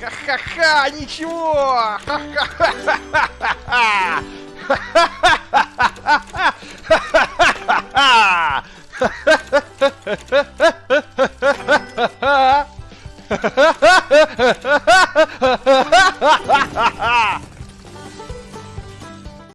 Ха-ха-ха, ничего! Ха-ха-ха-ха-ха! Ха-ха-ха-ха-ха!